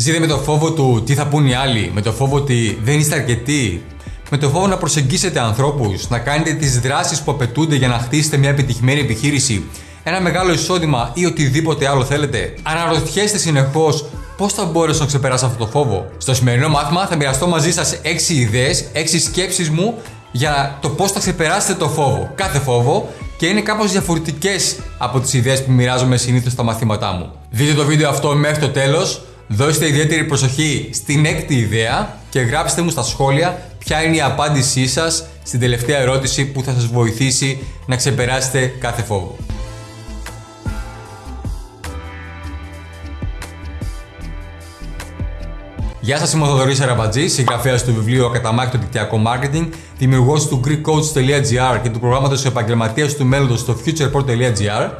Ζείτε με το φόβο του τι θα πούν οι άλλοι, με το φόβο ότι δεν είστε αρκετοί, με το φόβο να προσεγγίσετε ανθρώπους, να κάνετε τις δράσεις που απαιτούνται για να χτίσετε μια επιτυχημένη επιχείρηση, ένα μεγάλο εισόδημα ή οτιδήποτε άλλο θέλετε. Αναρωτιέστε συνεχώς πώς θα μπορέσω να ξεπεράσω αυτό το φόβο. Στο σημερινό μάθημα θα μοιραστώ μαζί σας 6 ιδέες, 6 σκέψεις μου για το πώς θα ξεπεράσετε το φόβο. Κάθε φόβο και είναι κάπως διαφορετικές από τις ιδέες που μοιράζομαι συνήθως στα μαθήματά μου. Δείτε το βίντεο αυτό μέχρι το τέλος, δώστε ιδιαίτερη προσοχή στην έκτη ιδέα και γράψτε μου στα σχόλια ποια είναι η απάντησή σας στην τελευταία ερώτηση που θα σας βοηθήσει να ξεπεράσετε κάθε φόβο. Γεια σας, είμαι ο Θοδωρής Αραμπατζή, συγγραφέας του βιβλίου Ακαταμάχητο Δικτυακό Marketing, δημιουργός του GreekCoach.gr και του προγράμματος Επαγγελματίας του Μέλλοντος στο futureport.gr.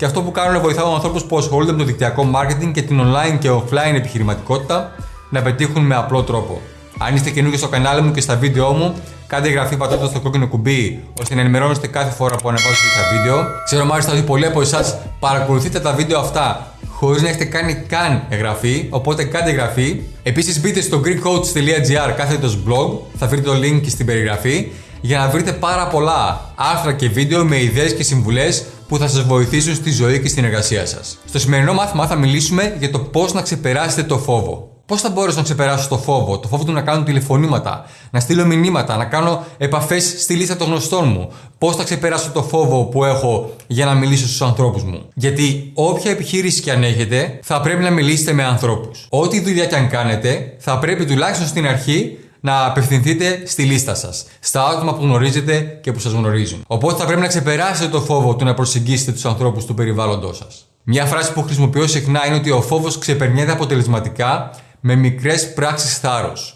Και αυτό που κάνω είναι βοηθάω ανθρώπους που ασχολούνται με το δικτυακό marketing και την online και offline επιχειρηματικότητα να πετύχουν με απλό τρόπο. Αν είστε καινούργιοι στο κανάλι μου και στα βίντεο μου, κάντε εγγραφή πατώντας το κόκκινο κουμπί ώστε να ενημερώνεστε κάθε φορά που ανεβάζω τα βίντεο. Ξέρω μάλιστα ότι πολλοί από εσάς παρακολουθείτε τα βίντεο αυτά χωρίς να έχετε κάνει καν εγγραφή, οπότε κάντε εγγραφή. Επίσης μπείτε στο greekcoach.gr κάθετος blog, θα βρείτε το link και στην περιγραφή για να βρείτε πάρα πολλά άρθρα και βίντεο με ιδέες και συμβουλές που θα σας βοηθήσουν στη ζωή και στην εργασία σας. Στο σημερινό μάθημα θα μιλήσουμε για το πώς να ξεπεράσετε το φόβο. Πώς θα μπορέσω να ξεπεράσω το φόβο, το φόβο του να κάνω τηλεφωνήματα, να στείλω μηνύματα, να κάνω επαφές στη λίστα των γνωστών μου. Πώς θα ξεπεράσω το φόβο που έχω για να μιλήσω στους ανθρώπους μου. Γιατί όποια επιχείρηση και αν έχετε, θα πρέπει να μιλήσετε με ανθρώπους. Ό,τι δουλειά και αν κάνετε, θα πρέπει τουλάχιστον στην αρχή να απευθυνθείτε στη λίστα σας. Στα άτομα που γνωρίζετε και που σας γνωρίζουν. Οπότε θα πρέπει να ξεπεράσετε το φόβο του να προσεγγίσετε τους ανθρώπους του περιβάλλοντός σας. Μια φράση που χρησιμοποιώ συχνά είναι ότι ο φόβος ξεπερνιέται αποτελεσματικά με μικρές πράξεις θάρρος.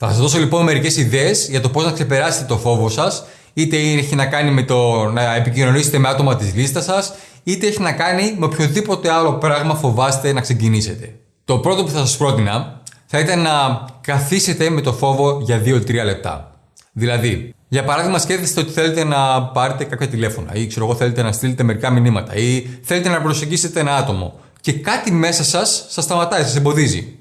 Θα σας δώσω λοιπόν μερικές ιδέες για το πώς να ξεπεράσετε το φόβο σας, είτε έχει να κάνει με το να επικοινωνήσετε με άτομα της λίστας σας, είτε έχει να κάνει με οποιοδήποτε άλλο πράγμα φοβάστε να ξεκινήσετε. Το πρώτο που θα σας πρότεινα θα ήταν να καθίσετε με το φόβο για 2-3 λεπτά. Δηλαδή, για παράδειγμα, σκέφτεστε ότι θέλετε να πάρετε κάποια τηλέφωνα ή ξέρω εγώ θέλετε να στείλετε μερικά μηνύματα ή θέλετε να προσεγγίσετε ένα άτομο και κάτι μέσα σας σας σταματάει, σας εμποδίζει.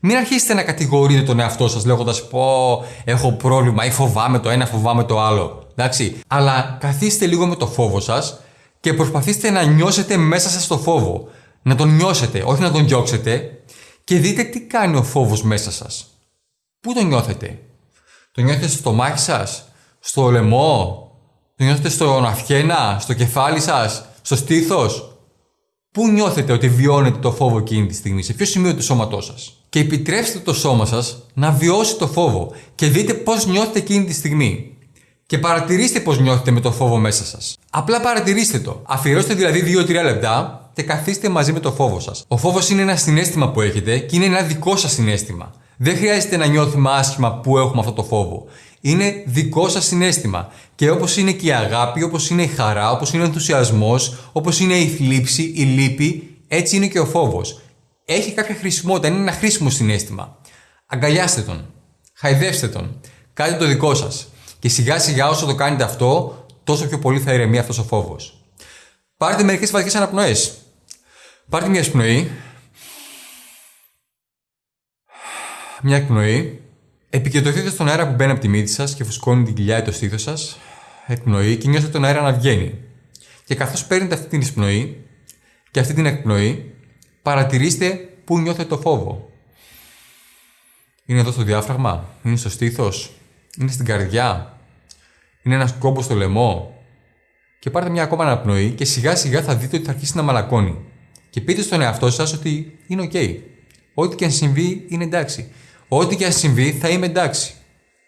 Μην αρχίσετε να κατηγορείτε τον εαυτό σας λέγοντας Πω, έχω πρόβλημα ή φοβάμαι το ένα, φοβάμαι το άλλο. Εντάξει. Αλλά καθίστε λίγο με το φόβο σας και προσπαθήστε να νιώσετε μέσα σας το φόβο. Να τον νιώσετε, όχι να τον διώξετε και δείτε τι κάνει ο φόβος μέσα σας. Πού τον νιώθετε, Το νιώθετε στο μάχη σας, στο λαιμό, το νιώθετε στον αυχένα, στο κεφάλι σας, στο στήθος; Πού νιώθετε ότι βιώνετε το φόβο εκείνη τη στιγμή, σε ποιο σημείο του σώματός σας; Και επιτρέψτε το σώμα σας να βιώσει το φόβο και δείτε πώς νιώθετε εκείνη τη στιγμή. Και παρατηρήστε πώς νιώθετε με το φόβο μέσα σας. Απλά παρατηρήστε το. Αφιερώστε δηλαδή 2-3 λεπτά και καθίστε μαζί με το φόβο σας. Ο φόβος είναι ένα συνέστημα που έχετε και είναι ένα δικό σας συνέστημα. Δεν χρειάζεται να νιώθουμε άσχημα που έχουμε αυτό το φόβο. Είναι δικό σας συνέστημα. Και όπως είναι και η αγάπη, όπως είναι η χαρά, όπως είναι ο ενθουσιασμός, όπως είναι η θλίψη, η λύπη, έτσι είναι και ο φόβος. Έχει κάποια χρησιμότητα, είναι ένα χρήσιμο συνέστημα. Αγκαλιάστε τον. Χαϊδεύστε τον. Κάντε το δικό σας. Και σιγά σιγά όσο το κάνετε αυτό, τόσο πιο πολύ θα ηρεμεί αυτός ο φόβος. Πάρτε μερικές βαθιές αναπνοές. Πάρτε μια εισπνοή. Μια εκπνοή. Επικεντρωθείτε στον αέρα που μπαίνει από τη μύτη σας και φουσκώνει την κοιλιά ή το στήθος σας. Εκπνοή και νιώστε τον αέρα να βγαίνει. Και καθώς παίρνετε αυτή την εισπνοή και αυτή την εκπνοή, παρατηρήστε πού νιώθετε το φόβο. Είναι εδώ στο διάφραγμα, είναι στο στήθος, είναι στην καρδιά, είναι ένας κόμπος στο λαιμό; Και πάρτε μια ακόμα αναπνοή και σιγά σιγά θα δείτε ότι θα αρχίσει να μαλακώνει. Και πείτε στον εαυτό σας ότι είναι OK. Ό,τι και αν συμβεί είναι εντάξει. Ό,τι και αν συμβεί θα είμαι εντάξει.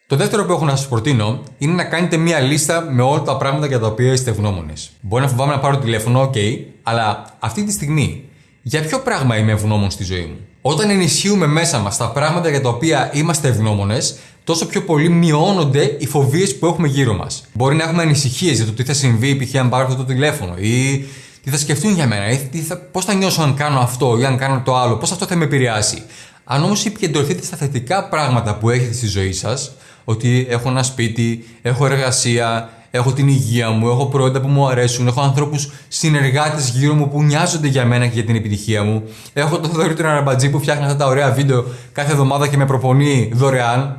Το δεύτερο που έχω να σας προτείνω είναι να κάνετε μία λίστα με όλα τα πράγματα για τα οποία είστε ευγνώμονες. Μπορεί να φοβάμαι να πάρω τηλέφωνο, OK, αλλά αυτή τη στιγμή για ποιο πράγμα είμαι ευγνώμων στη ζωή μου; Όταν ενισχύουμε μέσα μας τα πράγματα για τα οποία είμαστε ευγνώμονες, τόσο πιο πολύ μειώνονται οι φοβίες που έχουμε γύρω μας. Μπορεί να έχουμε ανησυχίες για το τι θα συμβεί, π.χ. αν πάρω αυτό το τηλέφωνο, ή τι θα σκεφτούν για μένα, ή θα, πώς θα νιώσω αν κάνω αυτό ή αν κάνω το άλλο, πώς αυτό θα με επηρεάσει. Αν όμως επικεντρωθείτε στα θετικά πράγματα που έχετε στη ζωή σας, ότι έχω ένα σπίτι, έχω εργασία, έχω την υγεία μου, έχω προϊόντα που μου αρέσουν, έχω ανθρώπους συνεργάτες γύρω μου που νοιάζονται για μένα και για την επιτυχία μου. Έχω τον Θοδωρή τον Αραμπατζή που φτιάχνει αυτά τα ωραία βίντεο κάθε εβδομάδα και με προπονεί δωρεάν.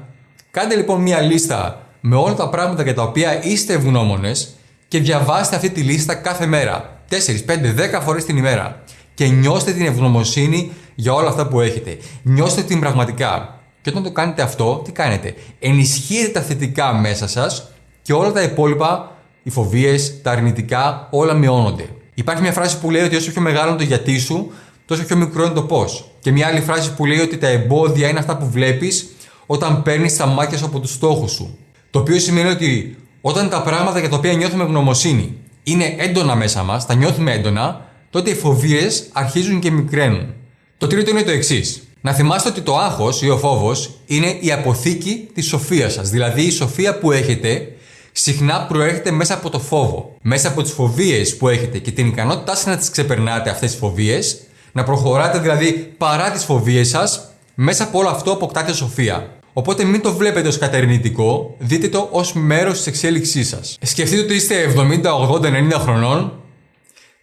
Κάντε λοιπόν μία λίστα με όλα τα πράγματα για τα οποία είστε ευγνώμονες και διαβάστε αυτή τη λίστα κάθε μέρα. 4, 5, 10 φορές την ημέρα. Και νιώστε την ευγνωμοσύνη για όλα αυτά που έχετε. Νιώστε την πραγματικά. Και όταν το κάνετε αυτό, τι κάνετε; Ενισχύετε τα θετικά μέσα σας και όλα τα υπόλοιπα, οι φοβίες, τα αρνητικά, όλα μειώνονται. Υπάρχει μια φράση που λέει ότι όσο πιο μεγάλο είναι το γιατί σου, τόσο πιο μικρό είναι το πώς. Και μια άλλη φράση που λέει ότι τα εμπόδια είναι αυτά που βλέπεις όταν παίρνεις τα μάτια σου από τους στόχους σου. Το οποίο σημαίνει ότι όταν τα πράγματα για τα οποία νιώθουμε γνωμοσύνη είναι έντονα μέσα μας, τα νιώθουμε έντονα, τότε οι φοβίες αρχίζουν και μικραίνουν. Το τρίτο είναι το εξής. Να θυμάστε ότι το άγχος ή ο φόβος είναι η αποθήκη της σοφίας σας. Δηλαδή η σοφία που έχετε συχνά προέρχεται μέσα από το φόβο. Μέσα από τις φοβίες που έχετε και την ικανότητά σας να τις ξεπερνάτε αυτές τις φοβίες, να προχωράτε δηλαδή παρά τις φοβίες σας, μέσα από όλο αυτό αποκτάτε σοφία. Οπότε μην το βλέπετε ως κατερνητικό, δείτε το ως μέρος της εξέλιξής σας. Σκεφτείτε ότι είστε 70, 80, 90 χρονών,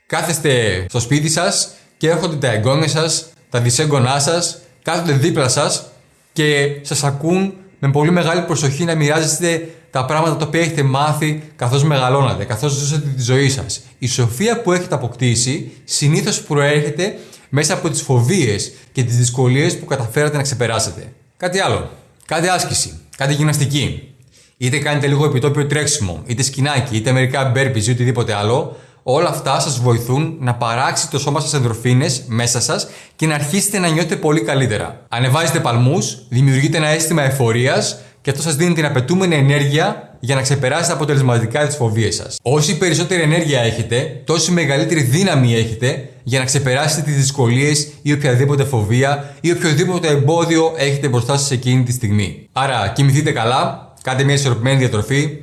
κάθεστε στο σπίτι σας και έρχονται τα εγγόνια σας, τα δυσέγγονά σας, κάθονται δίπλα σας και σας ακούν με πολύ μεγάλη προσοχή να μοιράζεστε τα πράγματα τα οποία έχετε μάθει καθώς μεγαλώνατε, καθώς ζούσατε τη ζωή σας. Η σοφία που έχετε αποκτήσει συνήθως προέρχεται μέσα από τις φοβίες και τις δυσκολίες που καταφέρατε να ξεπεράσετε. Κάτι άλλο. Κάτι άσκηση, κάτι γυμναστική. Είτε κάνετε λίγο επιτόπιο τρέξιμο, είτε σκινάκι, είτε μερικά μπέρπιζ ή οτιδήποτε άλλο, όλα αυτά σας βοηθούν να παράξει το σώμα σας ενδορφίνε μέσα σας και να αρχίσετε να νιώθετε πολύ καλύτερα. Ανεβάζετε παλμούς, δημιουργείτε ένα αίσθημα εφορίας και αυτό σας δίνει την απαιτούμενη ενέργεια για να ξεπεράσετε αποτελεσματικά τι φοβίες σας. Όση περισσότερη ενέργεια έχετε, τόση μεγαλύτερη δύναμη έχετε για να ξεπεράσετε τις δυσκολίες ή οποιαδήποτε φοβία ή οποιοδήποτε εμπόδιο έχετε μπροστά σας εκείνη τη στιγμή. Άρα, κοιμηθείτε καλά, κάντε μια ισορροπημένη διατροφή,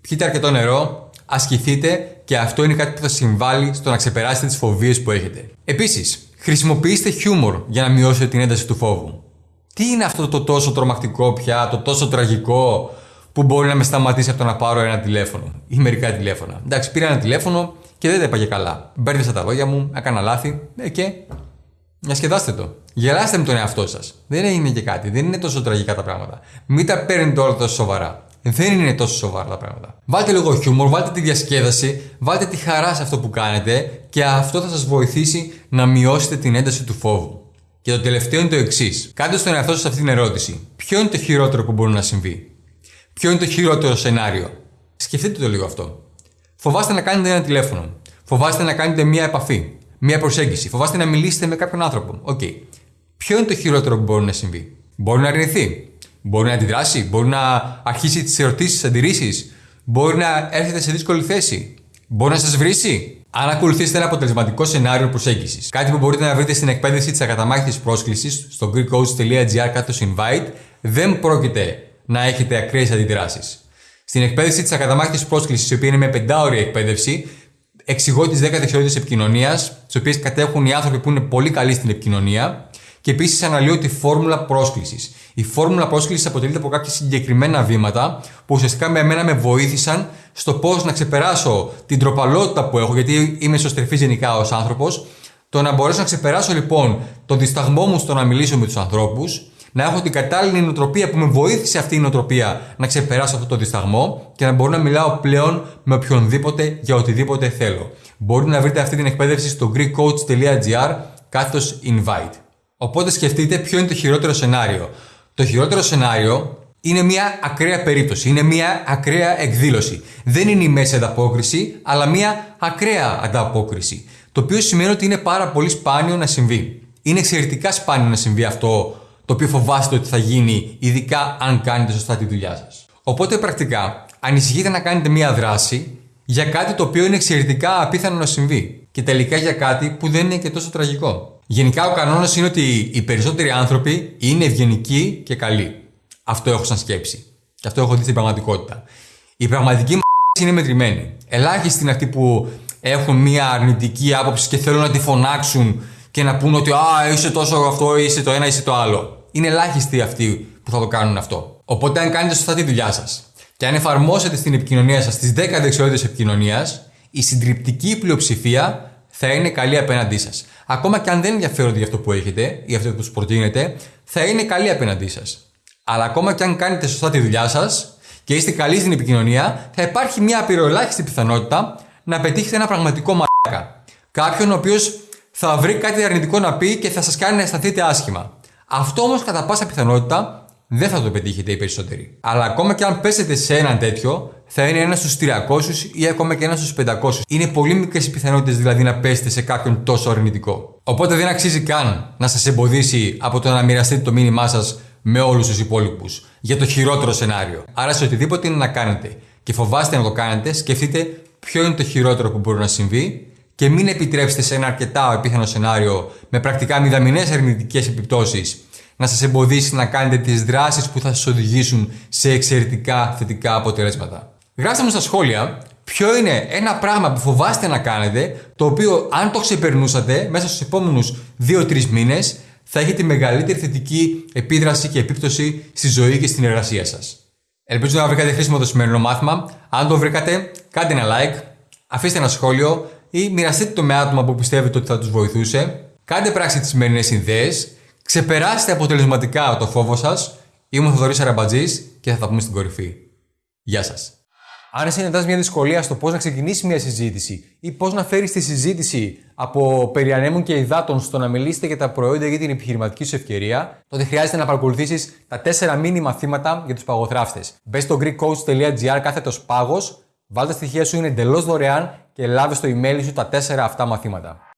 πιείτε αρκετό νερό, ασκηθείτε και αυτό είναι κάτι που θα συμβάλλει στο να ξεπεράσετε τις φοβίες που έχετε. Επίσης, χρησιμοποιήστε χιούμορ για να μειώσετε την ένταση του φόβου. Τι είναι αυτό το τόσο τρομακτικό πια, το τόσο τραγικό που μπορεί να με σταματήσει από το να πάρω ένα τηλέφωνο ή μερικά τηλέφωνα. Εντάξει, πήρα ένα τηλέφωνο και δεν τα είπα και καλά. Μπέρδεσα τα λόγια μου, έκανα λάθη ε, και. Διασκεδάστε το. Γελάστε με τον εαυτό σας. Δεν έγινε και κάτι. Δεν είναι τόσο τραγικά τα πράγματα. Μην τα παίρνετε όλα τόσο σοβαρά. Δεν είναι τόσο σοβαρά τα πράγματα. Βάλτε λίγο χιούμορ, βάλτε τη διασκέδαση, βάλτε τη χαρά σε αυτό που κάνετε και αυτό θα σας βοηθήσει να μειώσετε την ένταση του φόβου. Και το τελευταίο είναι το εξής. Κάντε στον εαυτό σας αυτή την ερώτηση. Ποιο είναι το χειρότερο που μπορεί να συμβεί; Ποιο είναι το χειρότερο σενάριο; Σκεφτείτε το λίγο αυτό. Φοβάστε να κάνετε ένα τηλέφωνο. Φοβάστε να κάνετε μία επαφή. Μία προσέγγιση. Φοβάστε να μιλήσετε με κάποιον άνθρωπο. OK. Okay. Ποιο είναι το χειρότερο που μπορεί να συμβεί; Μπορεί να αρνηθεί. Μπορεί να αντιδράσει. Μπορεί να αρχίσει τις ερωτήσεις, τις αντιρρήσεις. Μπορεί να έρθετε σε δύσκολη θέση. Μπορεί να σας βρήσει. Αν ακολουθήσετε ένα αποτελεσματικό σενάριο προσέγγισης, κάτι που μπορείτε να βρείτε στην εκπαίδευση της ακαταμάχητης πρόσκλησης στο greekcoach.gr κάτω invite, δεν πρόκειται να έχετε ακραίες αντιδράσεις. Στην εκπαίδευση της ακαταμάχητης πρόσκλησης, η οποία είναι με πεντάωρη εκπαίδευση, εξηγώ τις 10 δεξιότητες επικοινωνίας, τις οποίες κατέχουν οι άνθρωποι που είναι πολύ καλοί στην επικοινωνία, και επίσης αναλύω τη φόρμουλα πρόσκλησης. Η φόρμουλα πρόσκλησης αποτελείται από κάποια συγκεκριμένα βήματα που ουσιαστικά με εμένα με βοήθησαν στο πώς να ξεπεράσω την τροπαλότητα που έχω, γιατί είμαι εσωστρεφή γενικά ως άνθρωπος. Το να μπορέσω να ξεπεράσω λοιπόν τον δισταγμό μου στο να μιλήσω με τους ανθρώπους, να έχω την κατάλληλη νοοτροπία που με βοήθησε αυτή η νοοτροπία να ξεπεράσω αυτό το δισταγμό και να μπορώ να μιλάω πλέον με οποιονδήποτε για οτιδήποτε θέλω. Μπορείτε να βρείτε αυτή την εκπαίδευση στο greekcoach.gr κάθετος invite. Οπότε σκεφτείτε ποιο είναι το χειρότερο σενάριο. Το χειρότερο σενάριο είναι μια ακραία περίπτωση, είναι μια ακραία εκδήλωση. Δεν είναι η μέση ανταπόκριση, αλλά μια ακραία ανταπόκριση. Το οποίο σημαίνει ότι είναι πάρα πολύ σπάνιο να συμβεί. Είναι εξαιρετικά σπάνιο να συμβεί αυτό το οποίο φοβάστε ότι θα γίνει, ειδικά αν κάνετε σωστά τη δουλειά σας. Οπότε πρακτικά, ανησυχείτε να κάνετε μια δράση για κάτι το οποίο είναι εξαιρετικά απίθανο να συμβεί. Και τελικά για κάτι που δεν είναι και τόσο τραγικό. Γενικά ο κανόνας είναι ότι οι περισσότεροι άνθρωποι είναι ευγενικοί και καλοί. Αυτό έχω σαν σκέψη. Και αυτό έχω δει στην πραγματικότητα. Η πραγματική μου είναι μετρημένη. Ελάχιστοι είναι αυτοί που έχουν μια αρνητική άποψη και θέλουν να τη φωνάξουν και να πούν ότι Α, είσαι τόσο αυτό, είσαι το ένα, είσαι το άλλο. Είναι ελάχιστοι αυτοί που θα το κάνουν αυτό. Οπότε, αν κάνετε σωστά τη δουλειά σας Και αν εφαρμόσετε στην επικοινωνία σας τις 10 δεξιότητες επικοινωνίας, η συντριπτική πλειοψηφία θα είναι καλή απέναντί σας. Ακόμα και αν δεν ενδιαφέρονται για αυτό που έχετε ή αυτό που τους προτείνετε, θα είναι καλή απέναντί σας. Αλλά ακόμα και αν κάνετε σωστά τη δουλειά σας και είστε καλοί στην επικοινωνία, θα υπάρχει μια απειροελάχιστη πιθανότητα να πετύχετε ένα πραγματικό μαλάκα. Κάποιον ο οποίος θα βρει κάτι αρνητικό να πει και θα σας κάνει να αισθανθείτε άσχημα. Αυτό όμως κατά πάσα πιθανότητα δεν θα το πετύχετε οι περισσότεροι. Αλλά ακόμα και αν πέσετε σε έναν τέτοιο, θα είναι ένα στους 300 ή ακόμα και ένα στους 500. Είναι πολύ μικρές οι πιθανότητες δηλαδή να πέσετε σε κάποιον τόσο αρνητικό. Οπότε δεν αξίζει καν να σας εμποδίσει από το να μοιραστείτε το μήνυμά σας με όλους τους υπόλοιπους για το χειρότερο σενάριο. Άρα σε οτιδήποτε είναι να κάνετε και φοβάστε να το κάνετε, σκεφτείτε ποιο είναι το χειρότερο που μπορεί να συμβεί και μην επιτρέψετε σε ένα αρκετά επίθανο σενάριο με πρακτικά μηδαμινές αρνητικές επιπτώσεις να σας εμποδίσει να κάνετε τις δράσεις που θα σας οδηγήσουν σε εξαιρετικά θετικά αποτελέσματα. Γράψτε μου στα σχόλια ποιο είναι ένα πράγμα που φοβάστε να κάνετε, το οποίο αν το ξεπερνούσατε μέσα στους επόμενους 2-3 μήνες θα έχετε μεγαλύτερη θετική επίδραση και επίπτωση στη ζωή και στην εργασία σας. Ελπίζω να βρήκατε χρήσιμο το σημερινό μάθημα. Αν το βρήκατε, κάντε ένα like, αφήστε ένα σχόλιο ή μοιραστείτε το με άτομα που πιστεύετε ότι θα τους βοηθούσε. Κάντε πράξη τις σημερινές ιδέε, ξεπεράστε αποτελεσματικά το φόβο σας. Είμαι ο Θοδωρής Αραμπατζής και θα τα πούμε στην κορυφή. Γεια σας. Αν συναντάς μια δυσκολία στο πώς να ξεκινήσεις μια συζήτηση ή πώς να φέρεις τη συζήτηση από περί και υδάτων στο να μιλήσετε για τα προϊόντα για την επιχειρηματική σου ευκαιρία, τότε χρειάζεται να παρακολουθήσεις τα 4 μήνυ μαθήματα για τους παγοθράφτες. Μπες στο greekcoach.gr κάθετος πάγος, βάλτε τα στοιχεία σου είναι εντελώς δωρεάν και λάβει στο email σου τα 4 αυτά μαθήματα.